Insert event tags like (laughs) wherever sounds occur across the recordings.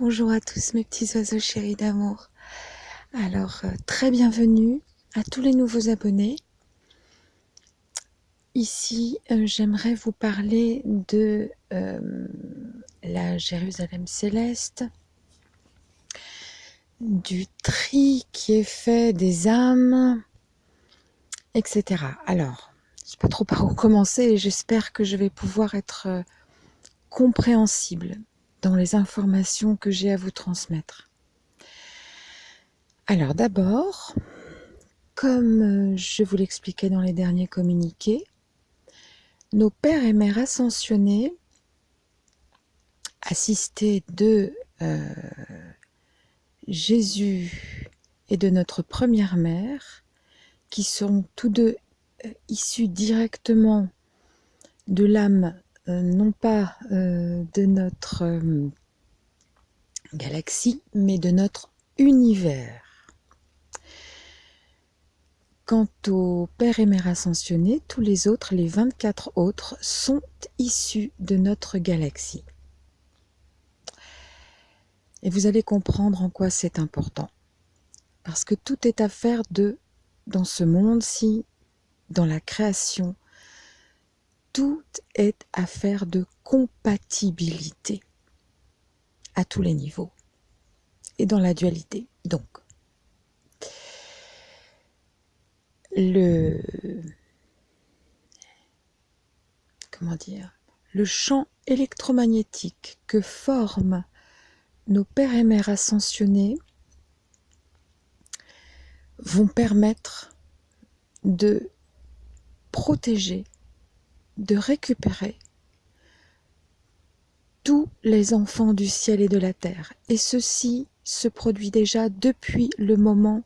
Bonjour à tous mes petits oiseaux chéris d'amour. Alors, euh, très bienvenue à tous les nouveaux abonnés. Ici, euh, j'aimerais vous parler de euh, la Jérusalem céleste, du tri qui est fait des âmes, etc. Alors, je ne sais pas trop par où commencer et j'espère que je vais pouvoir être compréhensible dans les informations que j'ai à vous transmettre. Alors d'abord, comme je vous l'expliquais dans les derniers communiqués, nos pères et mères ascensionnés, assistés de euh, Jésus et de notre première mère, qui sont tous deux euh, issus directement de l'âme euh, non pas euh, de notre euh, galaxie, mais de notre univers. Quant au Père et Mère ascensionnés, tous les autres, les 24 autres, sont issus de notre galaxie. Et vous allez comprendre en quoi c'est important. Parce que tout est affaire de, dans ce monde-ci, dans la création, tout est affaire de compatibilité à tous les niveaux et dans la dualité. Donc, le comment dire le champ électromagnétique que forment nos pères et mères ascensionnés vont permettre de protéger de récupérer tous les enfants du ciel et de la terre. Et ceci se produit déjà depuis le moment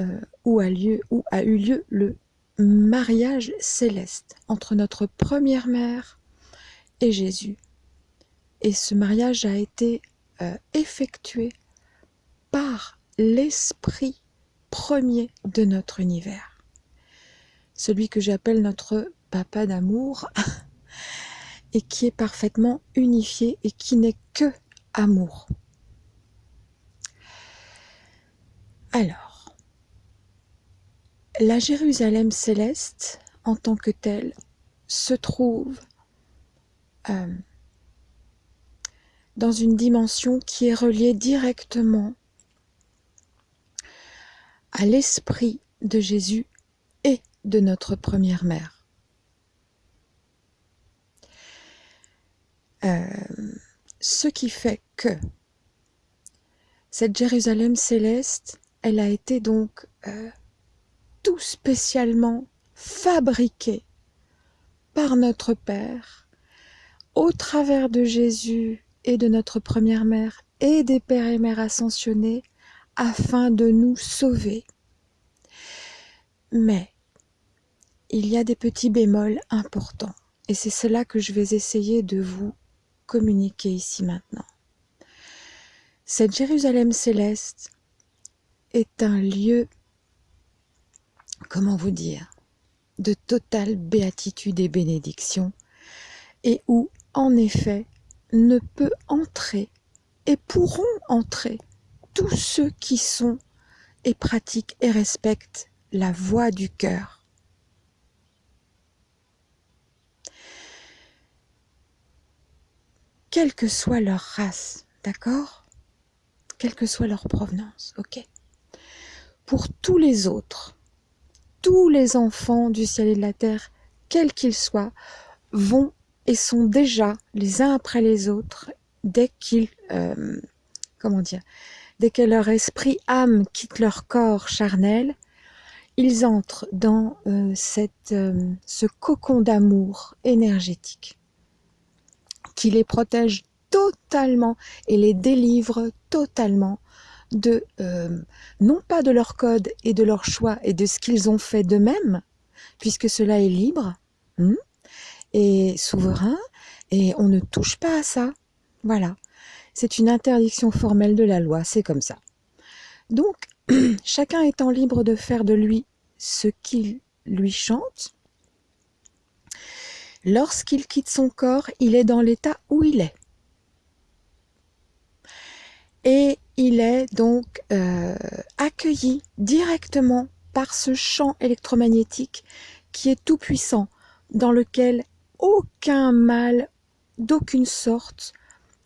euh, où, a eu lieu le mariage céleste entre notre première mère et Jésus. Et ce mariage a été euh, effectué par l'esprit premier de notre univers. Celui que j'appelle notre papa d'amour (laughs) et qui est parfaitement unifié et qui n'est que amour. Alors, la Jérusalem céleste en tant que telle se trouve euh, dans une dimension qui est reliée directement à l'esprit de Jésus et de notre première mère. Ce qui fait que cette Jérusalem céleste, elle a été donc euh, tout spécialement fabriquée par notre Père au travers de Jésus et de notre première mère et des pères et mères ascensionnés afin de nous sauver. Mais il y a des petits bémols importants et c'est cela que je vais essayer de vous communiquer ici maintenant. Cette Jérusalem céleste est un lieu, comment vous dire, de totale béatitude et bénédiction, et où, en effet, ne peut entrer et pourront entrer tous ceux qui sont et pratiquent et respectent la voix du cœur quelle que soit leur race, d'accord? Quelle que soit leur provenance, ok? Pour tous les autres, tous les enfants du ciel et de la terre, quels qu'ils soient, vont et sont déjà les uns après les autres dès qu'ils, euh, comment dire, dès que leur esprit âme quitte leur corps charnel, ils entrent dans euh, euh, ce cocon d'amour énergétique qui les protège totalement et les délivre totalement de, euh, non pas de leur code et de leur choix et de ce qu'ils ont fait d'eux-mêmes, puisque cela est libre hmm, et souverain, et on ne touche pas à ça. Voilà. C'est une interdiction formelle de la loi, c'est comme ça. Donc, (clears throat) chacun étant libre de faire de lui ce qu'il lui chante, Lorsqu'il quitte son corps, il est dans l'état où il est. et il est donc euh, accueilli directement par ce champ électromagnétique qui est tout puissant, dans lequel aucun mal d'aucune sorte,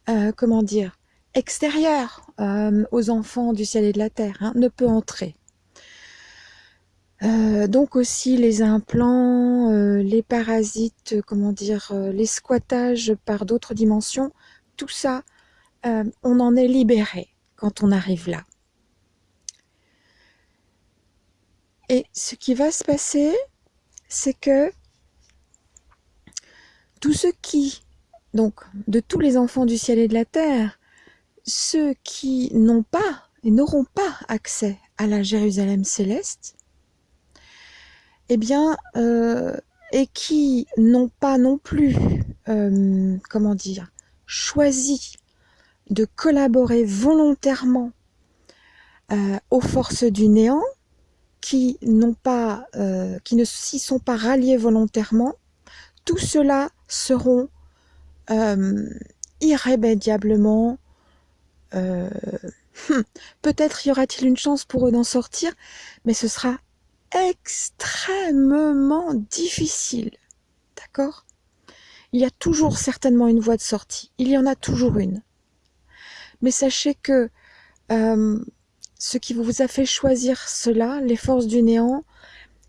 euh, comment dire, extérieur euh, aux enfants du ciel et de la terre, hein, ne peut entrer. Donc aussi les implants, les parasites, comment dire, les squattages par d'autres dimensions, tout ça, on en est libéré quand on arrive là. Et ce qui va se passer, c'est que tous ceux qui, donc de tous les enfants du ciel et de la terre, ceux qui n'ont pas et n'auront pas accès à la Jérusalem céleste, eh bien, euh, et qui n'ont pas non plus, euh, comment dire, choisi de collaborer volontairement euh, aux forces du néant, qui n'ont pas, qui ne s'y sont pas ralliés volontairement, tout cela seront irrémédiablement (laughs) peut-être y aura-t-il une chance pour eux d'en sortir, mais ce sera extrêmement difficile. D'accord? Il y a toujours certainement une voie de sortie. Il y en a toujours une. Mais sachez que euh, ce qui vous a fait choisir cela, les forces du néant,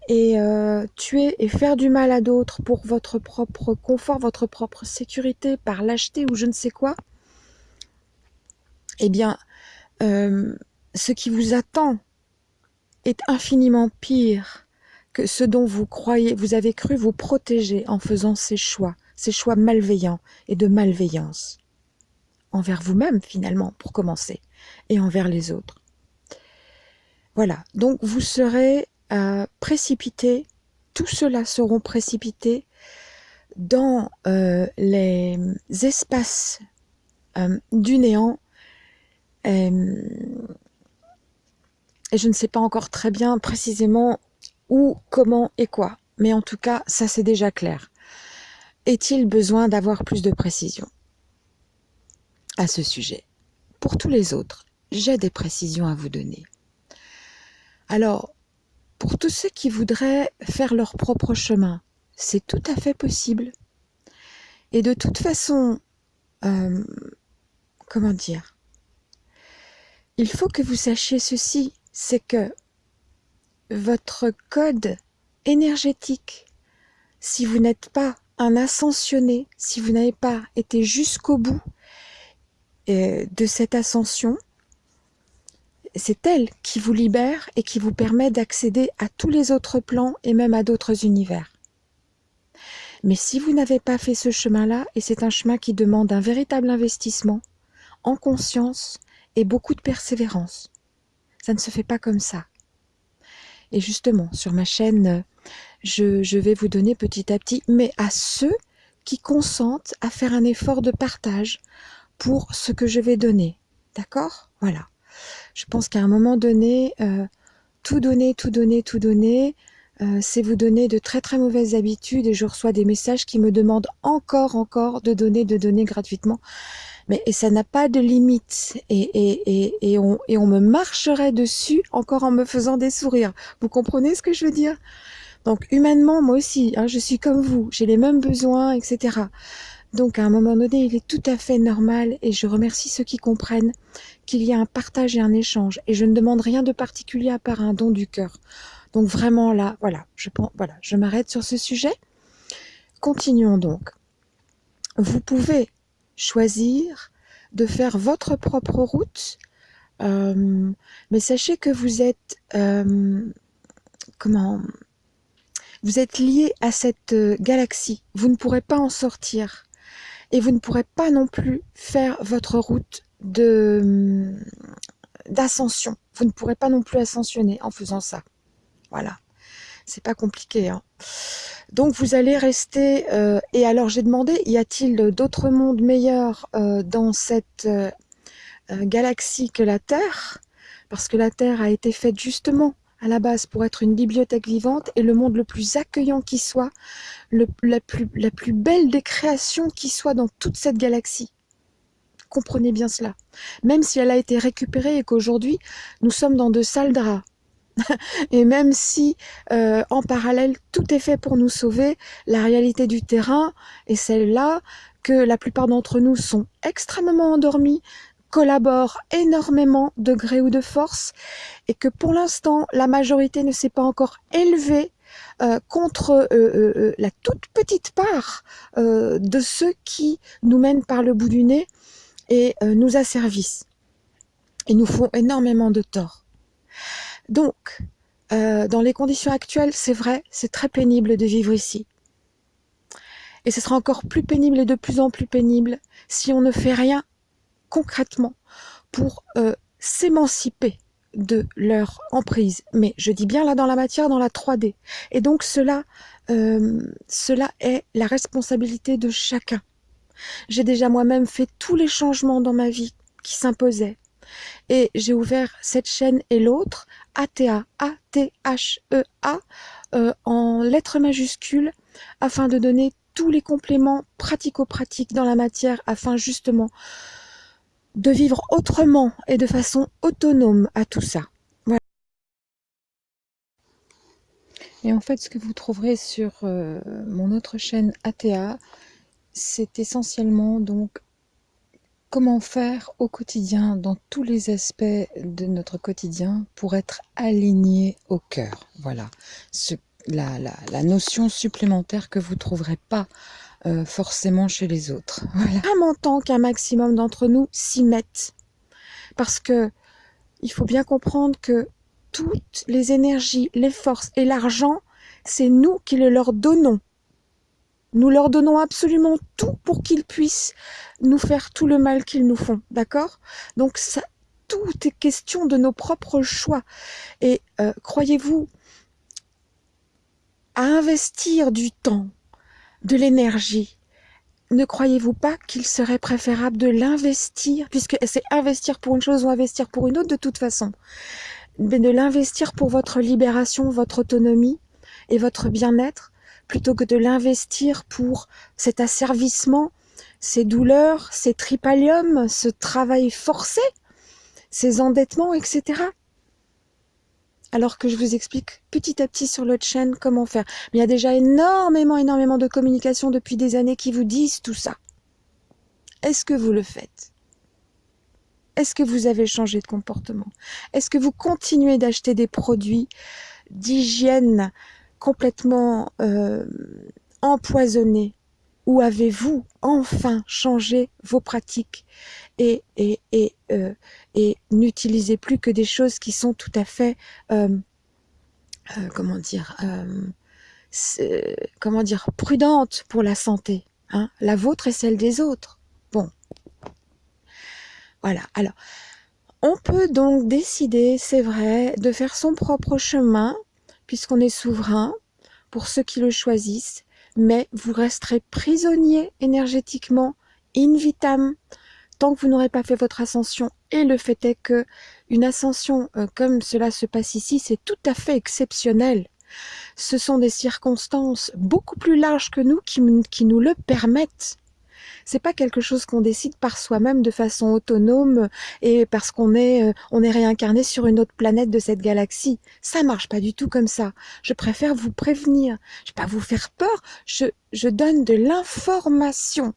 et euh, tuer et faire du mal à d'autres pour votre propre confort, votre propre sécurité, par lâcheté ou je ne sais quoi, eh bien, euh, ce qui vous attend est infiniment pire que ce dont vous croyez, vous avez cru vous protéger en faisant ces choix, ces choix malveillants et de malveillance envers vous-même finalement pour commencer et envers les autres. Voilà, donc vous serez précipiter, tout cela seront précipités dans euh, les espaces euh, du néant. Et je ne sais pas encore très bien précisément où, comment et quoi. Mais en tout cas, ça c'est déjà clair. Est-il besoin d'avoir plus de précision à ce sujet? Pour tous les autres, j'ai des précisions à vous donner. Alors, pour tous ceux qui voudraient faire leur propre chemin, c'est tout à fait possible. Et de toute façon, euh, comment dire? Il faut que vous sachiez ceci, c'est que votre code énergétique, si vous n'êtes pas un ascensionné, si vous n'avez pas été jusqu'au bout euh, de cette ascension, c'est elle qui vous libère et qui vous permet d'accéder à tous les autres plans et même à d'autres univers. Mais si vous n'avez pas fait ce chemin-là, et c'est un chemin qui demande un véritable investissement, en conscience et beaucoup de persévérance, ça ne se fait pas comme ça. Et justement, sur ma chaîne, je, vais vous donner petit à petit, mais à ceux qui consentent à faire un effort de partage pour ce que je vais donner. D'accord? Voilà je pense qu'à un moment donné, euh, tout donner, tout donner, tout donner, euh, c'est vous donner de très très mauvaises habitudes et je reçois des messages qui me demandent encore, encore de donner, de donner gratuitement. Mais et ça n'a pas de limite et, et, et, et, on, et on me marcherait dessus encore en me faisant des sourires. Vous comprenez ce que je veux dire? Donc humainement, moi aussi, hein, je suis comme vous, j'ai les mêmes besoins, etc. Donc à un moment donné, il est tout à fait normal et je remercie ceux qui comprennent qu'il y a un partage et un échange et je ne demande rien de particulier à part un don du cœur. Donc vraiment là, voilà, je, voilà, je m'arrête sur ce sujet. Continuons donc. Vous pouvez choisir de faire votre propre route, euh, mais sachez que vous êtes, euh, comment, vous êtes lié à cette euh, galaxie. Vous ne pourrez pas en sortir et vous ne pourrez pas non plus faire votre route de d'ascension. Vous ne pourrez pas non plus ascensionner en faisant ça. Voilà. C'est pas compliqué. Hein. Donc vous allez rester... Euh, et alors j'ai demandé, y a-t-il d'autres mondes meilleurs euh, dans cette euh, galaxie que la Terre? Parce que la Terre a été faite justement à la base pour être une bibliothèque vivante et le monde le plus accueillant qui soit, la, plus, la plus belle des créations qui soit dans toute cette galaxie. comprenez bien cela. Même si elle a été récupérée et qu'aujourd'hui, nous sommes dans de sales draps. (laughs) et même si, euh, en parallèle, tout est fait pour nous sauver, la réalité du terrain est celle-là que la plupart d'entre nous sont extrêmement endormis, collaborent énormément de gré ou de force, et que pour l'instant, la majorité ne s'est pas encore élevée euh, contre euh, la toute petite part de ceux qui nous mènent par le bout du nez et nous asservissent et nous font énormément de tort. Donc, dans les conditions actuelles, c'est vrai, c'est très pénible de vivre ici. Et ce sera encore plus pénible et de plus en plus pénible si on ne fait rien concrètement pour s'émanciper de leur emprise. Mais je dis bien là dans la matière, dans la 3D. Et donc cela, euh, cela est la responsabilité de chacun. J'ai déjà moi-même fait tous les changements dans ma vie qui s'imposaient. Et j'ai ouvert cette chaîne et l'autre, ATA, A-T-H-E-A, euh, en lettres majuscules, afin de donner tous les compléments pratico-pratiques dans la matière, afin justement de vivre autrement et de façon autonome à tout ça. Voilà. Et en fait, ce que vous trouverez sur euh, mon autre chaîne ATA, c'est essentiellement donc comment faire au quotidien, dans tous les aspects de notre quotidien, pour être aligné au cœur. Voilà, la, notion supplémentaire que vous ne trouverez pas euh, forcément chez les autres. (laughs) Voilà. Vraiment tant qu'un maximum d'entre nous s'y mettent. Parce que il faut bien comprendre que toutes les énergies, les forces et l'argent, c'est nous qui le leur donnons. Nous leur donnons absolument tout pour qu'ils puissent nous faire tout le mal qu'ils nous font, d'accord? Donc ça, tout est question de nos propres choix. Et euh, croyez-vous, à investir du temps, de l'énergie, ne croyez-vous pas qu'il serait préférable de l'investir, puisque c'est investir pour une chose ou investir pour une autre de toute façon, mais de l'investir pour votre libération, votre autonomie et votre bien-être, plutôt que de l'investir pour cet asservissement, ces douleurs, ces tripaliums, ce travail forcé, ces endettements, etc alors que je vous explique petit à petit sur l'autre chaîne comment faire. Mais il y a déjà énormément, énormément de communications depuis des années qui vous disent tout ça. Est-ce que vous le faites? Est-ce que vous avez changé de comportement? Est-ce que vous continuez d'acheter des produits d'hygiène complètement euh, empoisonnés Ou avez-vous enfin changé vos pratiques et, euh, et n'utilisez plus que des choses qui sont tout à fait, euh, comment dire, comment dire, prudentes pour la santé. Hein la vôtre et celle des autres. Bon. Voilà. Alors, on peut donc décider, c'est vrai, de faire son propre chemin, puisqu'on est souverain, pour ceux qui le choisissent, mais vous resterez prisonnier énergétiquement, in vitam, tant que vous n'aurez pas fait votre ascension. Et le fait est que une ascension euh, comme cela se passe ici, c'est tout à fait exceptionnel. Ce sont des circonstances beaucoup plus larges que nous qui, qui nous le permettent. C'est pas quelque chose qu'on décide par soi-même de façon autonome et parce qu'on est, euh, on est réincarné sur une autre planète de cette galaxie. Ça marche pas du tout comme ça. Je préfère vous prévenir. Je vais pas vous faire peur. Je, je donne de l'information.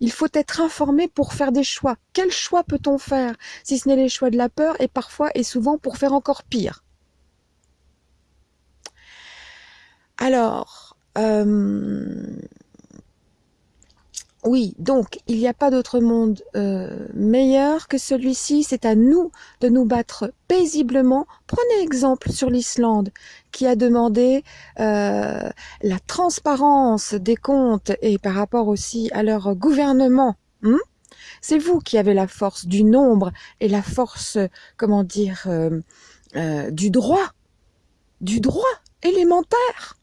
Il faut être informé pour faire des choix. Quel choix peut-on faire? Si ce n'est les choix de la peur et parfois et souvent pour faire encore pire Alors, euh, oui, donc il n'y a pas d'autre monde euh, meilleur que celui-ci. C'est à nous de nous battre paisiblement. Prenez exemple sur l'Islande qui a demandé euh, la transparence des comptes et par rapport aussi à leur gouvernement. Hmm? C'est vous qui avez la force du nombre et la force, comment dire, euh, du droit, du droit élémentaire.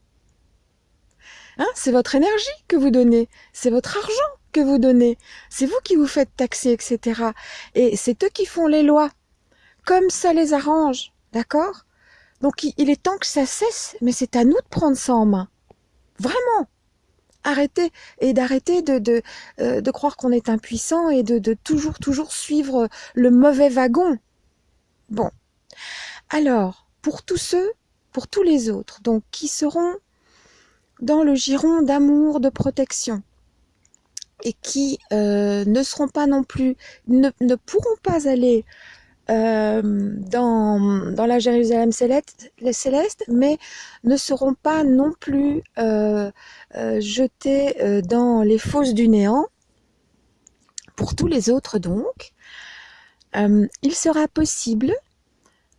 Hein, c'est votre énergie que vous donnez, c'est votre argent que vous donnez, c'est vous qui vous faites taxer, etc. Et c'est eux qui font les lois, comme ça les arrange, d'accord? Donc il est temps que ça cesse, mais c'est à nous de prendre ça en main. Vraiment. Arrêtez et d'arrêter de, de, euh, croire qu'on est impuissant et de toujours, toujours suivre le mauvais wagon. Bon. Alors, pour tous ceux, pour tous les autres, donc qui seront dans le giron d'amour, de protection, et qui euh, ne seront pas non plus, ne, pourront pas aller euh, dans, la Jérusalem céleste, mais ne seront pas non plus euh, jetés dans les fosses du néant. Pour tous les autres donc, il sera possible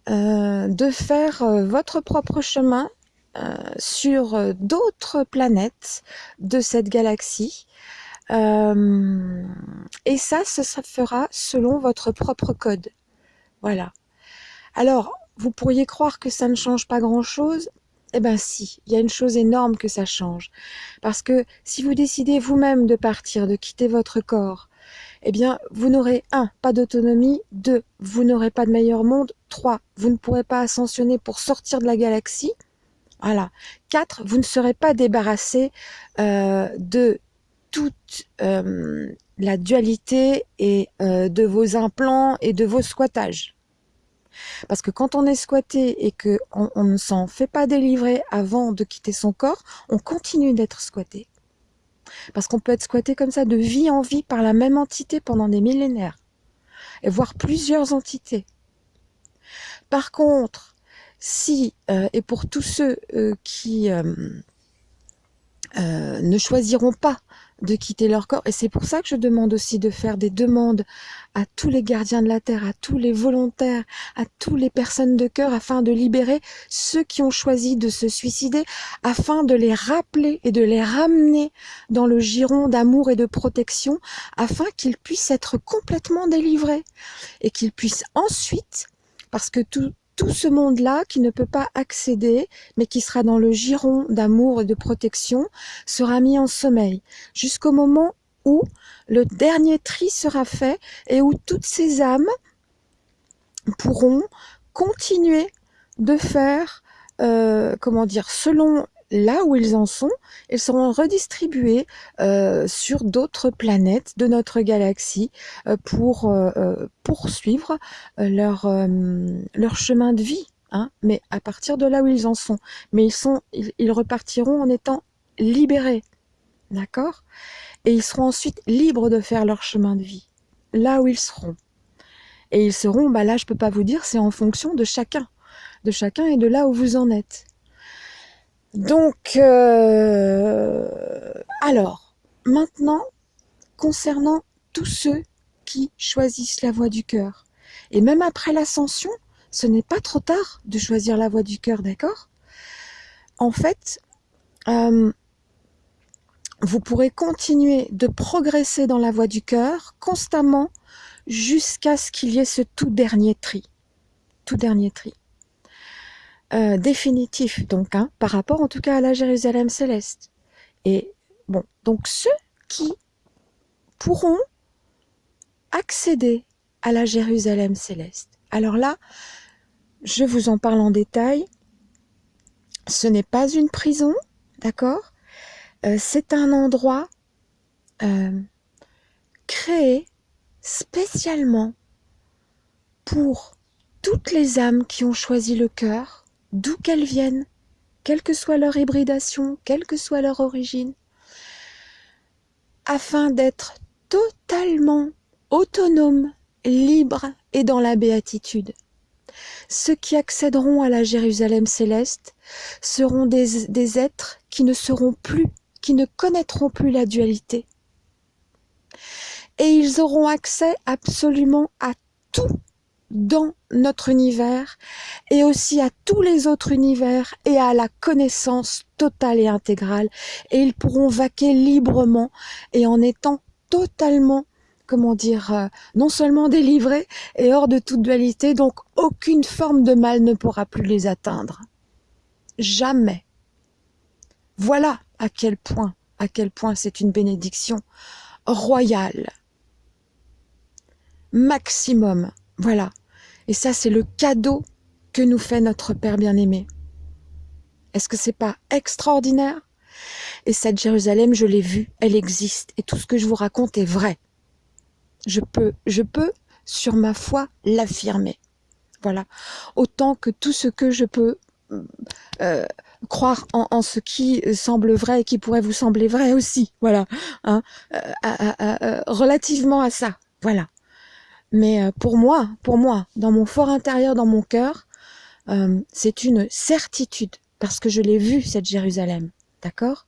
de faire votre propre chemin sur d'autres planètes de cette galaxie. et ça, se fera selon votre propre code. Voilà. Alors, vous pourriez croire que ça ne change pas grand-chose. Eh bien si, il y a une chose énorme que ça change. Parce que si vous décidez vous-même de partir, de quitter votre corps, eh bien, vous n'aurez, un, pas d'autonomie, deux, vous n'aurez pas de meilleur monde, trois, vous ne pourrez pas ascensionner pour sortir de la galaxie, voilà. Quatre, vous ne serez pas débarrassé euh, de toute euh, la dualité et euh, de vos implants et de vos squattages. Parce que quand on est squatté et que on, ne s'en fait pas délivrer avant de quitter son corps, on continue d'être squatté. Parce qu'on peut être squatté comme ça de vie en vie par la même entité pendant des millénaires. Et voire plusieurs entités. Par contre, si, euh, et pour tous ceux euh, qui ne choisiront pas de quitter leur corps. Et c'est pour ça que je demande aussi de faire des demandes à tous les gardiens de la terre, à tous les volontaires, à toutes les personnes de cœur, afin de libérer ceux qui ont choisi de se suicider, afin de les rappeler et de les ramener dans le giron d'amour et de protection, afin qu'ils puissent être complètement délivrés et qu'ils puissent ensuite, parce que tout, tout ce monde-là qui ne peut pas accéder, mais qui sera dans le giron d'amour et de protection, sera mis en sommeil, jusqu'au moment où le dernier tri sera fait et où toutes ces âmes pourront continuer de faire, euh, comment dire, selon là où ils en sont, ils seront redistribués euh, sur d'autres planètes de notre galaxie euh, pour euh, poursuivre leur, leur chemin de vie. Hein, mais à partir de là où ils en sont. Mais ils, sont, ils, repartiront en étant libérés. D'accord? Et ils seront ensuite libres de faire leur chemin de vie. Là où ils seront. Et ils seront, bah là je peux pas vous dire, c'est en fonction de chacun. De chacun et de là où vous en êtes. Donc, euh, alors, maintenant, concernant tous ceux qui choisissent la voie du cœur, et même après l'ascension, ce n'est pas trop tard de choisir la voie du cœur, d'accord? En fait, euh, vous pourrez continuer de progresser dans la voie du cœur constamment jusqu'à ce qu'il y ait ce tout dernier tri. Tout dernier tri. Euh, définitif, donc, hein, par rapport en tout cas à la Jérusalem céleste. Et bon, donc ceux qui pourront accéder à la Jérusalem céleste. Alors là, je vous en parle en détail. Ce n'est pas une prison, d'accord? Euh, C'est un endroit euh, créé spécialement pour toutes les âmes qui ont choisi le cœur, d'où qu'elles viennent, quelle que soit leur hybridation, quelle que soit leur origine, afin d'être totalement autonomes, libres et dans la béatitude. Ceux qui accéderont à la Jérusalem céleste seront des, êtres qui ne seront plus, qui ne connaîtront plus la dualité. Et ils auront accès absolument à tout dans notre univers et aussi à tous les autres univers et à la connaissance totale et intégrale. Et ils pourront vaquer librement et en étant totalement comment dire euh, non seulement délivrés et hors de toute dualité donc aucune forme de mal ne pourra plus les atteindre. Jamais. Voilà à quel point à quel point c'est une bénédiction royale. Maximum. Voilà et ça, c'est le cadeau que nous fait notre Père bien-aimé. Est-ce que c'est pas extraordinaire? Et cette Jérusalem, je l'ai vue, elle existe. Et tout ce que je vous raconte est vrai. Je peux, je peux, sur ma foi, l'affirmer. Voilà. Autant que tout ce que je peux euh, croire en, ce qui semble vrai et qui pourrait vous sembler vrai aussi. Voilà. Hein, euh, relativement à ça. Voilà. Mais euh, pour moi, pour moi, dans mon fort intérieur, dans mon cœur, c'est une certitude parce que je l'ai vue cette Jérusalem. D'accord?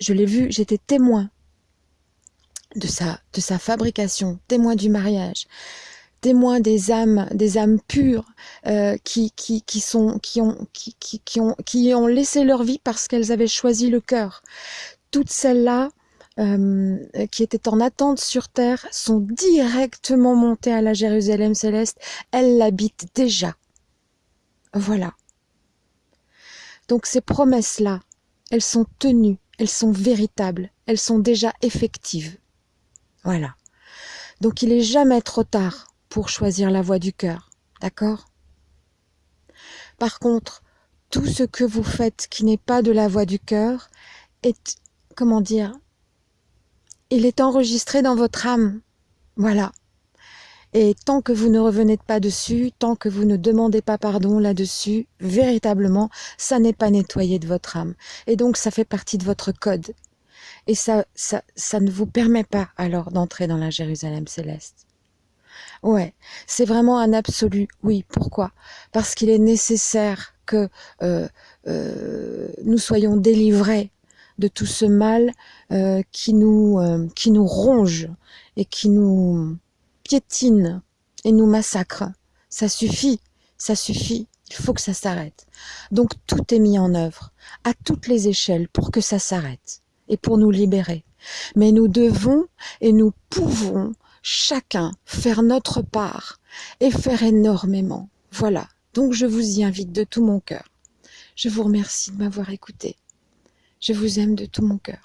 Je l'ai vue, j'étais témoin de sa, de sa fabrication, témoin du mariage, témoin des âmes, des âmes pures euh, qui, qui, qui, sont, qui, ont, qui, qui, qui, ont, qui ont laissé leur vie parce qu'elles avaient choisi le cœur. Toutes celles-là euh, qui étaient en attente sur terre sont directement montées à la Jérusalem céleste. Elles l'habitent déjà. Voilà. Donc ces promesses-là, elles sont tenues, elles sont véritables, elles sont déjà effectives. Voilà. Donc il est jamais trop tard pour choisir la voie du cœur. D'accord? Par contre, tout ce que vous faites qui n'est pas de la voie du cœur est, comment dire, il est enregistré dans votre âme. Voilà. Et tant que vous ne revenez pas dessus, tant que vous ne demandez pas pardon là-dessus, véritablement, ça n'est pas nettoyé de votre âme. Et donc, ça fait partie de votre code. Et ça, ça, ça ne vous permet pas alors d'entrer dans la Jérusalem céleste. Ouais, c'est vraiment un absolu. Oui, pourquoi? Parce qu'il est nécessaire que euh, euh, nous soyons délivrés de tout ce mal euh, qui nous qui nous ronge et qui nous piétine et nous massacre. Ça suffit, ça suffit. Il faut que ça s'arrête. Donc tout est mis en œuvre à toutes les échelles pour que ça s'arrête et pour nous libérer. Mais nous devons et nous pouvons chacun faire notre part et faire énormément. Voilà, donc je vous y invite de tout mon cœur. Je vous remercie de m'avoir écouté. Je vous aime de tout mon cœur.